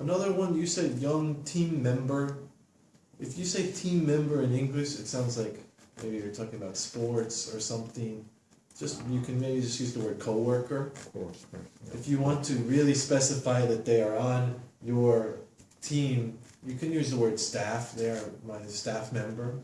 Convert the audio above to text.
Another one you said young team member. If you say team member in English, it sounds like maybe you're talking about sports or something. Just you can maybe just use the word coworker. Of. If you want to really specify that they are on your team, you can use the word staff. They are my staff member.